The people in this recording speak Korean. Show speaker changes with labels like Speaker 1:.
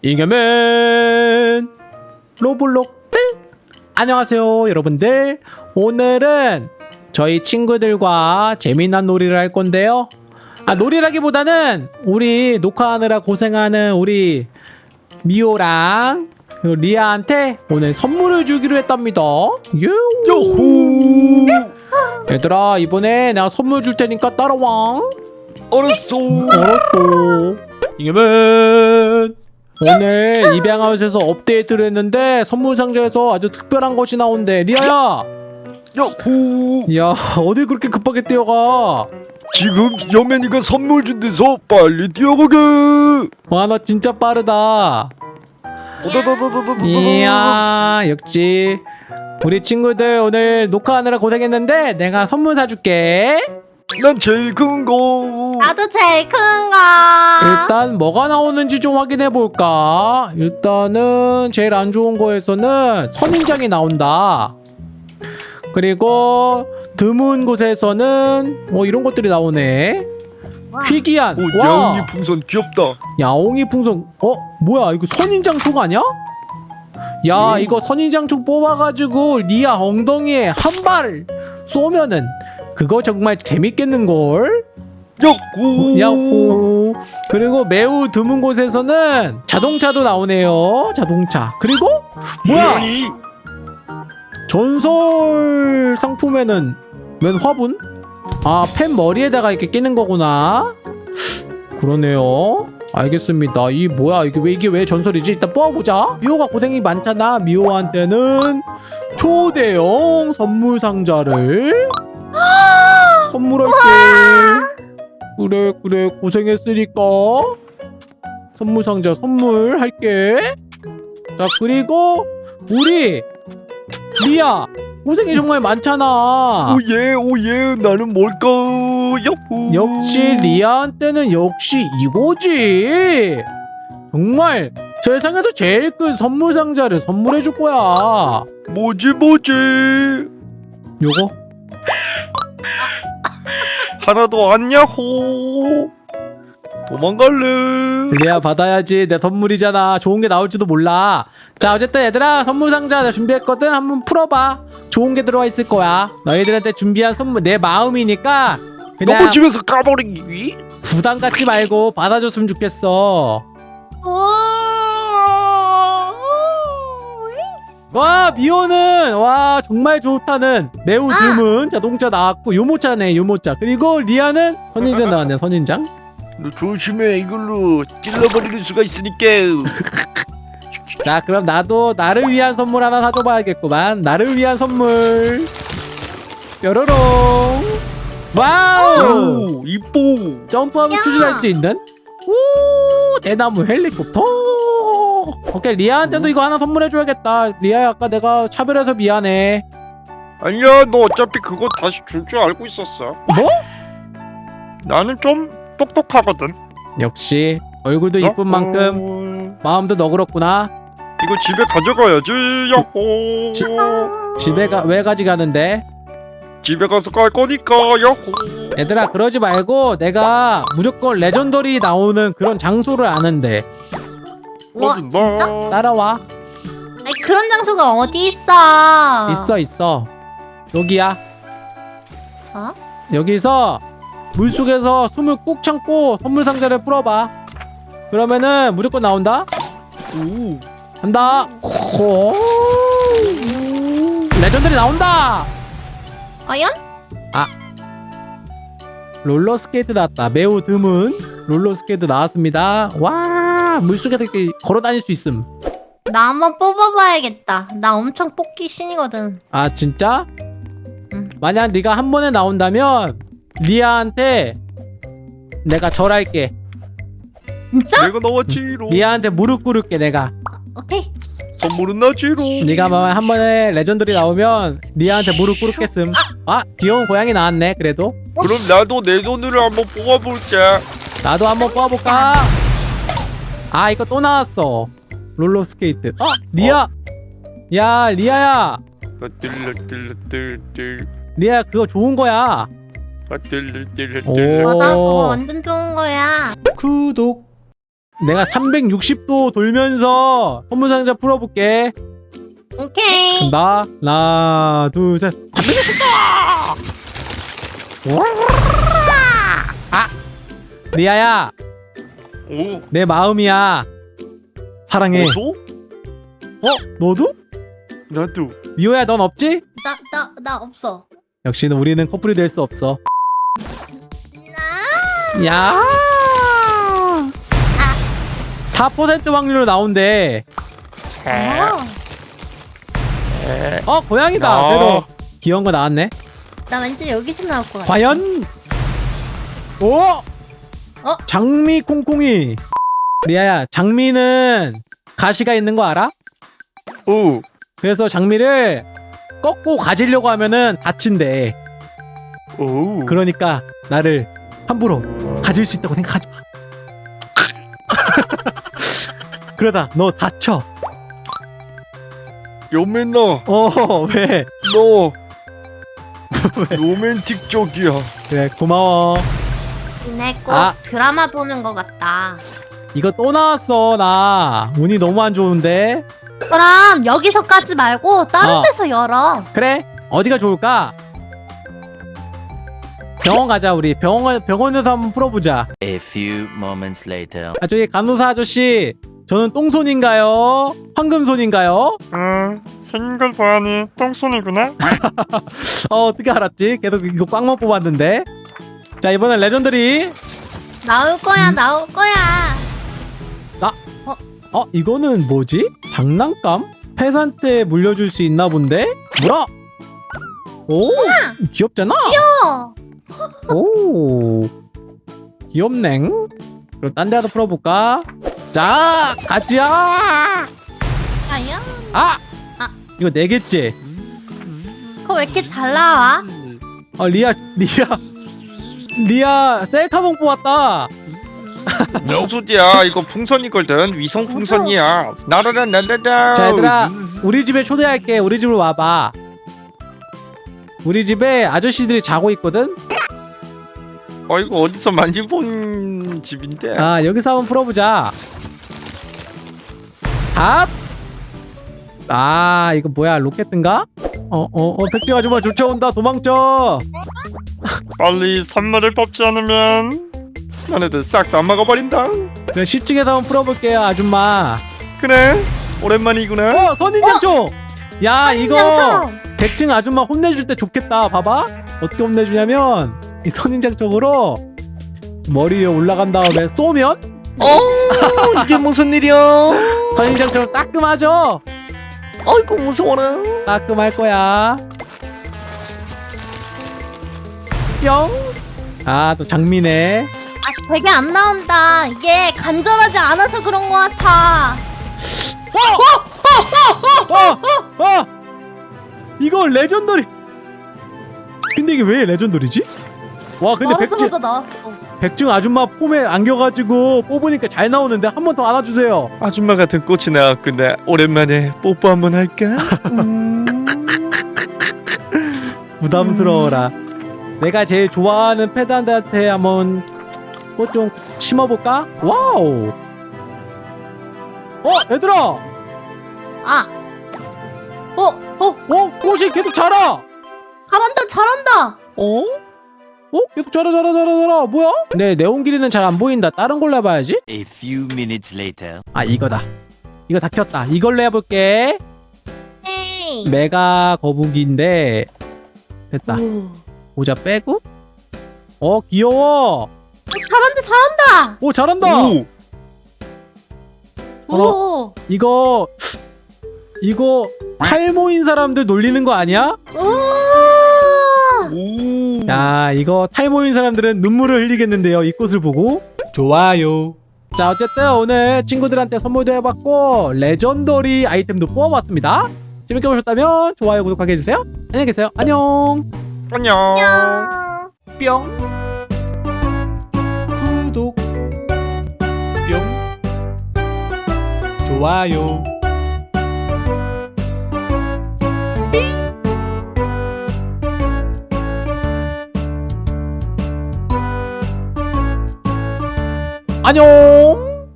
Speaker 1: 이겨맨! 로블록 뜰 안녕하세요 여러분들. 오늘은 저희 친구들과 재미난 놀이를 할 건데요. 아 놀이라기보다는 우리 녹화하느라 고생하는 우리 미호랑 리아한테 오늘 선물을 주기로 했답니다. 유.
Speaker 2: 야호!
Speaker 1: 얘들아 이번에 내가 선물 줄 테니까 따라와.
Speaker 2: 알았어.
Speaker 1: 알았어. 이겨맨 오늘 입양하우스에서 업데이트를 했는데 선물 상자에서 아주 특별한 것이 나온대 리아야
Speaker 2: 야호!
Speaker 1: 야 어딜 그렇게 급하게 뛰어가
Speaker 2: 지금 여맨이가 선물 준 데서 빨리 뛰어가게.
Speaker 1: 와나 진짜 빠르다. 이야 역시 우리 친구들 오늘 녹화하느라 고생했는데 내가 선물 사줄게
Speaker 2: 난 제일 큰 거.
Speaker 3: 나도 제일 큰 거.
Speaker 1: 일단 뭐가 나오는지 좀 확인해 볼까 일단은 제일 안 좋은 거에서는 선인장이 나온다 그리고 드문 곳에서는 뭐 이런 것들이 나오네
Speaker 3: 와.
Speaker 1: 희귀한
Speaker 2: 오,
Speaker 1: 와
Speaker 2: 야옹이 풍선 귀엽다.
Speaker 1: 야옹이 풍선 어 뭐야 이거 선인장 촉 아니야? 야
Speaker 2: 음.
Speaker 1: 이거 선인장 촉 뽑아가지고 리아 엉덩이에 한 발 쏘면은 그거 정말 재밌겠는걸?
Speaker 2: 야호!
Speaker 1: 야호 그리고 매우 드문 곳에서는 자동차도 나오네요. 자동차. 그리고 뭐야? 전설 상품에는 웬 화분? 아펜 머리에다가 이렇게 끼는 거구나. 그러네요. 알겠습니다. 이 뭐야? 이게 왜 이게 왜 전설이지? 일단 뽑아보자. 미호가 고생이 많잖아. 미호한테는 초대형 선물 상자를 선물할게 그래 그래 고생했으니까 선물 상자 선물 할게 자 그리고 우리 리아 고생이 정말 많잖아
Speaker 2: oh yeah oh yeah 나는 뭘까? 야호!
Speaker 1: 역시 리아한테는 역시 이거지 정말 세상에서 제일 큰 선물 상자를 선물해 줄 거야
Speaker 2: 뭐지 뭐지?
Speaker 1: 요거
Speaker 2: 하나도 안 야호! 도망갈래.
Speaker 1: 리아 받아야지. 내 선물이잖아. 좋은 게 나올지도 몰라. 자 어쨌든 얘들아 선물 상자 내가 준비했거든. 한번 풀어봐. 좋은 게 들어가 있을 거야. 너희들한테 준비한 선물 내 마음이니까 그냥
Speaker 2: 너무 집에서 까버리기.
Speaker 1: 부담 갖지 말고 받아줬으면 좋겠어 와 미호는 와 정말 좋다는. 매우
Speaker 3: 아!
Speaker 1: 드문 자동차 나왔고 유모차네 유모차. 그리고 리아는 선인장 나왔네 선인장.
Speaker 2: 너 조심해. 이걸로 찔러버릴 수가 있으니까.
Speaker 1: 자 그럼 나도 나를 위한 선물 하나 사줘봐야겠구만. 나를 위한 선물. 뾰로롱. wow!
Speaker 2: 오 이뻐.
Speaker 1: 점프하면
Speaker 3: 야!
Speaker 1: 추진할 수 있는? 오 대나무 헬리콥터 오케이 리아한테도 이거 하나 선물해줘야겠다 리아야 아까 내가 차별해서 미안해
Speaker 2: 아니야 너 어차피 그거 다시 줄 줄 알고 있었어.
Speaker 1: 뭐?
Speaker 2: 나는 좀 똑똑하거든.
Speaker 1: 역시 얼굴도 이쁜 만큼
Speaker 2: 음,
Speaker 1: 마음도 너그럽구나
Speaker 2: 이거 집에 가져가야지. 야호.
Speaker 1: 지- 집에 가 왜 가져가는데
Speaker 2: 집에 가서 깔 거니까. 야호.
Speaker 1: 얘들아 그러지 말고 내가 무조건 레전더리 나오는 그런 장소를 아는데
Speaker 3: 진짜?
Speaker 2: 봐.
Speaker 1: 따라와
Speaker 3: 아니, 그런 장소가 어디 있어?
Speaker 1: 있어 있어 여기야
Speaker 3: 어?
Speaker 1: 여기서 물속에서 숨을 꾹 참고 선물 상자를 풀어봐 그러면은 무조건 나온다
Speaker 2: 오.
Speaker 1: 간다 호 legendary 나온다
Speaker 3: 과연?
Speaker 1: 롤러스케이트 나왔다 매우 드문 롤러스케이트 나왔습니다 와 물속에서 이렇게 걸어다닐 수 있음
Speaker 3: 나 한번 뽑아봐야겠다. 나 엄청 뽑기 신이거든.
Speaker 1: 아 진짜?
Speaker 3: 응.
Speaker 1: 만약 네가 한 번에 나온다면 리아한테 내가 절할게
Speaker 3: 진짜?
Speaker 2: 내가 나왔지로.
Speaker 1: 리아한테 무릎 꿇을게 내가
Speaker 3: 오케이.
Speaker 2: 선물은 나지로.
Speaker 1: 네가 만약 한 번에 legendary 나오면 리아한테 무릎 꿇겠음 아 귀여운 고양이 나왔네 그래도
Speaker 2: 그럼 나도 내 돈으로 한번 뽑아볼게.
Speaker 1: 나도 한번 뽑아볼까? 아 이거 또 나왔어 롤러스케이트 어 리아 야 리아야. 리아 그거 좋은 거야
Speaker 3: 그거 완전 좋은 거야.
Speaker 1: 구독 내가 360도 돌면서 선물 상자 풀어볼게.
Speaker 3: 오케이.
Speaker 1: 간다. 하나, 둘, 셋. 360도! 아! 리아야,
Speaker 2: 오
Speaker 1: 내 마음이야. 사랑해.
Speaker 2: 너도?
Speaker 1: 너도?
Speaker 2: 나도
Speaker 1: 미호야, 넌 없지?
Speaker 3: 나 나 나 없어.
Speaker 1: 역시는 우리는 커플이 될 수 없어. 야! 4% 확률로 나온대.
Speaker 3: 어.
Speaker 1: 어, 고양이다.
Speaker 2: 야.
Speaker 1: 그래도 귀여운 거 나왔네.
Speaker 3: 나 왠지 여기서 나올 것 같아.
Speaker 1: 과연? 오!
Speaker 3: 어?
Speaker 1: 장미 콩콩이. 리아야, 장미는 가시가 있는 거 알아?
Speaker 2: 오
Speaker 1: 그래서 장미를 꺾고 가지려고 하면은 다친대.
Speaker 2: 오
Speaker 1: 그러니까 나를 함부로 가질 수 있다고 생각하지 마. 그러다 너 다쳐.
Speaker 2: 요맨나
Speaker 1: 어, 왜?
Speaker 2: 너 로맨틱적이야
Speaker 1: 그래, 고마워.
Speaker 3: 꼭
Speaker 1: 아.
Speaker 3: 드라마 보는 것 같다.
Speaker 1: 이거 또 나왔어, 나. 운이 너무 안 좋은데.
Speaker 3: 그럼 여기서 까지 말고 다른
Speaker 1: 어.
Speaker 3: 데서 열어.
Speaker 1: 그래? 어디가 좋을까? 병원 가자, 우리. 병원, 병원에서 한번 풀어보자.
Speaker 4: A few moments later.
Speaker 1: 아, 저기 간호사 아저씨. 저는 똥손인가요? 황금손인가요?
Speaker 5: 음, 생긴 걸 보아니 똥손이구나.
Speaker 1: 어, 어떻게 알았지? 계속 이거 꽝만 뽑았는데. 자, 이번엔 legendary.
Speaker 3: 나올 거야, 나올 거야.
Speaker 1: 어, 이거는 뭐지? 장난감? pet한테 물려줄 수 있나 본데? 뭐라? 오, 귀엽잖아?
Speaker 3: 어.
Speaker 1: 오, 귀엽냉. 그럼 딴데 하나 풀어볼까? 자, 가자!
Speaker 3: 과연?
Speaker 1: 아!
Speaker 3: 아.
Speaker 1: 이거 네 개째.
Speaker 3: 그거 왜 이렇게 잘 나와?
Speaker 1: 아, 리아, 리아. 리아, 셀카봉 뽑았다.
Speaker 2: 무슨 소리야 이거 풍선이거든 위성 풍선이야 나라라 날라라
Speaker 1: 자, 얘들아. 우리 집에 초대할게. 우리 집으로 와봐. 우리 집에 아저씨들이 자고 있거든?
Speaker 2: 어 이거 어디서 많이 본 집인데
Speaker 1: 아 여기서 한번 풀어보자 탑! 아 이거 뭐야 로켓인가? 어어어 백지 아줌마 쫓아온다 도망쳐
Speaker 5: 빨리 선물을 뽑지 않으면
Speaker 2: 너네들 싹 다 막아버린다.
Speaker 1: 그래 10층에서 한번 풀어볼게요 아줌마.
Speaker 2: 그래? 오랜만이구나.
Speaker 1: 어 선인장초! 야 이거
Speaker 3: 선인장처럼.
Speaker 1: 100층 아줌마 혼내줄 때 좋겠다 봐봐. 어떻게 혼내주냐면 이 선인장촉으로 머리 위에 올라간 다음에 쏘면?
Speaker 2: 어? 이게 무슨 일이야?
Speaker 1: 선인장처럼 따끔하죠?
Speaker 2: 아이고 무서워라.
Speaker 1: 따끔할 거야. 뿅. 아, 또 장미네.
Speaker 3: 아, 되게 안 나온다. 이게 간절하지 않아서 그런 것 같아.
Speaker 1: 어! 어! 이거 legendary. 근데 이게 왜 legendary지? 와, 근데 백증
Speaker 3: 나오자마자 나왔어.
Speaker 1: 백증 아줌마 품에 안겨가지고 뽑으니까 잘 나오는데 한 번 더 안아주세요.
Speaker 2: 아줌마 같은 꽃이 나왔군데 오랜만에 뽀뽀 한 번 할까? 음.
Speaker 1: 부담스러워라. 내가 제일 좋아하는 패단한테 한번 꽃 좀 심어볼까? 와우. 어, 얘들아.
Speaker 3: 아. 어, 어,
Speaker 1: 어, 꽃이 계속 자라.
Speaker 3: 잘한다, 잘한다.
Speaker 1: 어? 어? 계속 자라 자라 자라 자라 뭐야? 네 네온 길이는 잘 안 보인다 다른 걸로 해봐야지
Speaker 4: A few minutes later.
Speaker 1: 아 이거다 이거 다 켰다 이걸로 해볼게
Speaker 3: 에이.
Speaker 1: 메가 거북이인데 됐다
Speaker 3: 오.
Speaker 1: 모자 빼고 어 귀여워
Speaker 3: 잘한다, 잘한다.
Speaker 1: 오 잘한다
Speaker 2: 오
Speaker 1: 어.
Speaker 3: 오.
Speaker 1: 이거 이거 탈모인 사람들 놀리는 거 아니야?
Speaker 3: 오.
Speaker 2: 오.
Speaker 1: 야 이거 탈모인 사람들은 눈물을 흘리겠는데요 이 꽃을 보고 좋아요 자 어쨌든 오늘 친구들한테 선물도 해봤고 레전더리 아이템도 뽑아봤습니다 재밌게 보셨다면 좋아요 구독하게 해주세요 안녕히 계세요
Speaker 2: 안녕
Speaker 3: 안녕.
Speaker 1: 뿅. 구독. 뿅. 좋아요. 안녕